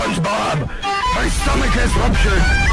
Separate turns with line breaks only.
SpongeBob! My stomach has ruptured,